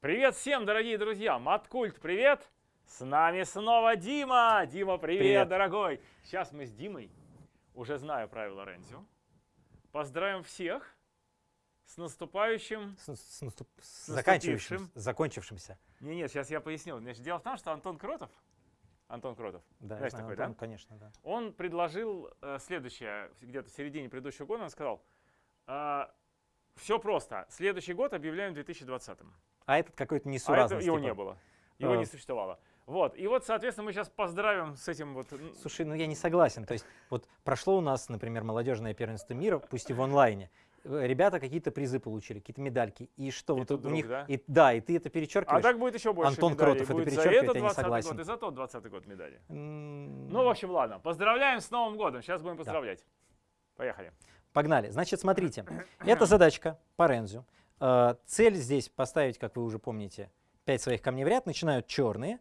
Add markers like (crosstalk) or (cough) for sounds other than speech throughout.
Привет всем, дорогие друзья! Маткульт, привет! С нами снова Дима! Дима, привет, Привет. дорогой! Сейчас мы с Димой, уже знаю правила Рензю, поздравим всех с наступающим... С, с наступ- с наступившим. заканчивающимся, закончившимся. Не, нет, сейчас я поясню. Значит, дело в том, что Антон Кротов, Антон Кротов, Да, Знаешь знаю, такой, да? Антон, конечно, да. он предложил э, следующее, где-то в середине предыдущего года, он сказал, все просто, следующий год объявляем 2020-м. А этот какой-то А несуразный. это его типа. не было. Его А. не существовало. Вот. И вот, соответственно, мы сейчас поздравим с этим вот. Слушай, ну я не согласен. То есть вот прошло у нас, например, молодежное первенство мира, пусть и в онлайне. Э, Ребята какие-то призы получили, какие-то медальки. И что И вот у вдруг, них... да? И, да, и ты это перечеркиваешь. А так будет еще больше Антон медалей. Кротов это будет за перечеркивает, этот я не 20 согласен. год и за тот 20 год медали. М, Ну, в общем, ладно. Поздравляем с Новым годом. Сейчас будем поздравлять. Поехали. Погнали. Значит, смотрите. (clears throat) Это задачка по Рензю. Э, Цель здесь поставить, как вы уже помните, 5 своих камней в ряд. Начинают черные.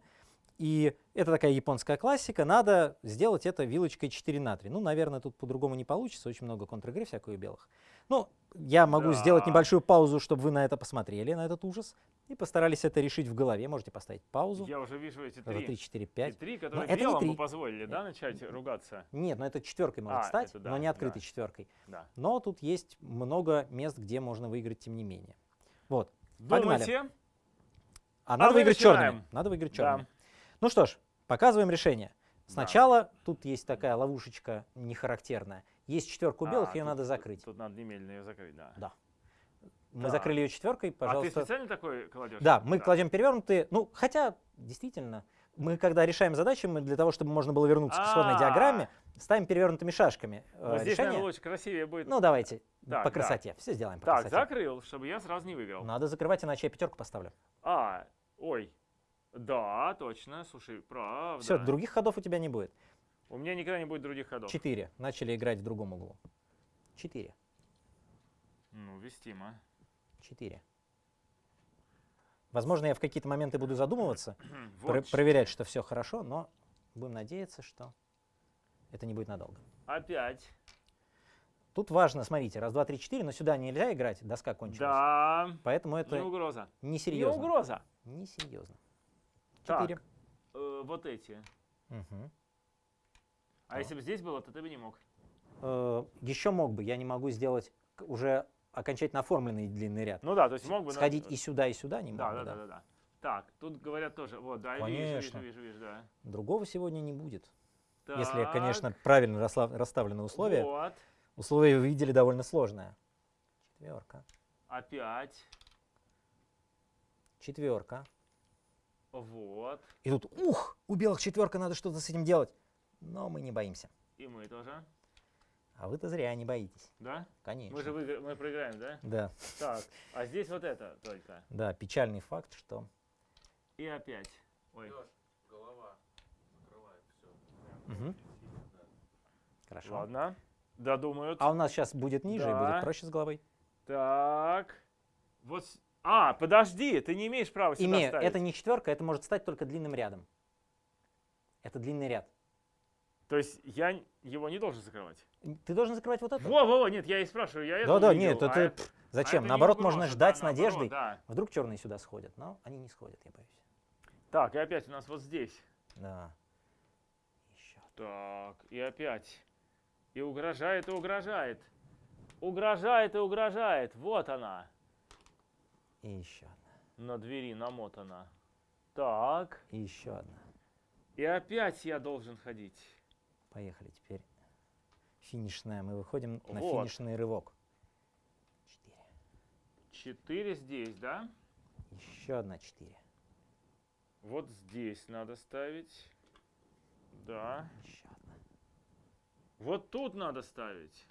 И это такая японская классика. Надо сделать это вилочкой 4 на 3. Ну, наверное, тут по-другому не получится. Очень много контр-игры всякой у белых. Ну, я могу сделать Да. небольшую паузу, чтобы вы на это посмотрели, на этот ужас. И постарались это решить в голове. Можете поставить паузу. Я уже вижу эти Это три. 3, 4, И 5. три, которые это не белым три. бы позволили, да, начать ругаться? Нет, но это четверкой может А, стать, это да, но не открытой да. четверкой. Да. Но тут есть много мест, где можно выиграть, тем не менее. Вот. Погнали. Думайте. А надо выиграть начинаем. черными. Надо выиграть Да. Ну что ж, показываем решение. Да. Сначала тут есть такая ловушечка нехарактерная. Есть четверка у белых, А, ее тут- надо тут- закрыть. Тут надо немедленно ее закрыть, да. Да. Мы Так. закрыли ее четверкой, А ты пожалуйста. специально такой кладешь? да, мы кладем перевернутые. Ну, хотя, действительно, мы когда решаем задачи, мы для того, чтобы можно было вернуться к исходной А. диаграмме, ставим перевернутыми шашками э, Вот здесь, решение. наверное, лучше красивее будет. Ну, давайте, Так, по да. красоте. Все сделаем по так, красоте. закрыл, чтобы я сразу не выиграл. Надо закрывать, иначе я пятерку поставлю. А, ой. Да, точно. Слушай, правда. Все, других ходов у тебя не будет. У меня никогда не будет других ходов. Четыре. Начали играть в другом углу. Четыре. Ну, вестимо. Четыре. Возможно, я в какие-то моменты буду задумываться, (clears throat) Вот про- проверять, что все хорошо, но будем надеяться, что это не будет надолго. Опять. Тут важно, смотрите, раз, два, три, четыре, но сюда нельзя играть, доска кончилась. Да. Поэтому это Не угроза. Не несерьезно. угроза. Несерьезно. Так. Четыре. Э, вот эти. Мгм. А если бы здесь было, то ты бы не мог. Э, Еще мог бы, я не могу сделать уже окончательно оформленный длинный ряд. Ну да, то есть мог бы... но- Сходить и сюда, и сюда не Да, могу, да, да, да, да. Так, тут говорят тоже. Вот, да, я вижу, вижу, Конечно. вижу, вижу, да. Другого сегодня не будет. Если, Так, конечно, правильно расставлены условия. Вот. Условия вы видели довольно сложное. Четверка. Опять. Четверка. Вот. И тут, ух, у белых четверка, надо что-то с этим делать. Но мы не боимся. И мы тоже. А вы-то зря не боитесь. Да? Конечно. Мы же выигра- мы проиграем, да? Да, Так, а здесь вот это только. да, печальный факт, что... И опять. Ой, голова закрывает все. Мгм. Хорошо. ладно. Додумают. А у нас сейчас будет ниже и Да. будет проще с головой. Так. Вот. С- А, подожди, ты не имеешь права сюда Имею, ставить. это не четверка, это может стать только длинным рядом. Это длинный ряд. То есть я его не должен закрывать. Ты должен закрывать вот это. Во, во, во, нет, я и спрашиваю, я это Да-да, нет, а это... а Зачем? это не Наоборот, угроза, можно да, ждать с наоборот, надеждой. Да. Вдруг черные сюда сходят, но они не сходят, я боюсь. Так, и опять у нас вот здесь. Да. Еще. Так, и опять. И угрожает, и угрожает. Угрожает и угрожает. Вот она. И еще одна. На двери намотана. Так. И еще одна. И опять я должен ходить. Поехали теперь. Финишная. Мы выходим на Вот. финишный рывок. Четыре. Четыре здесь, да? Еще одна четыре. Вот здесь надо ставить. Да. Еще одна. Вот тут надо ставить.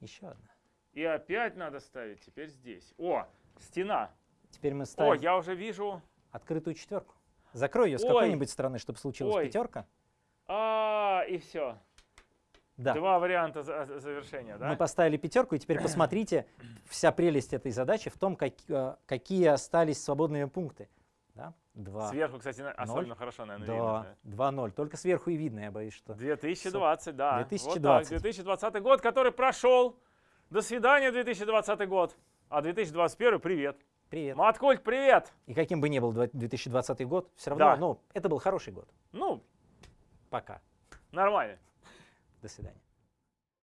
Еще одна. И опять надо ставить теперь здесь. О, стена. Теперь мы О, ставим я уже вижу. открытую четверку. Закрой ее с Ой. какой-нибудь стороны, чтобы случилась Ой. пятерка. А, и все. Да. Два варианта за- за- завершения, да? Мы поставили пятерку, и теперь посмотрите, вся прелесть этой задачи в том, как- э, какие остались свободные пункты. Да? Два. Сверху, кстати, особенно хорошо, наверное, Да, видно. 2-0. Только сверху и видно, я боюсь, что. 2020, да. Вот 2020. так, 2020 год, который прошел. До свидания, 2020 год. А 2021 привет. Привет. Маткульт, привет! И каким бы ни был два- 2020 год, все равно, Да. ну, это был хороший год. Ну, Пока. нормально. До свидания.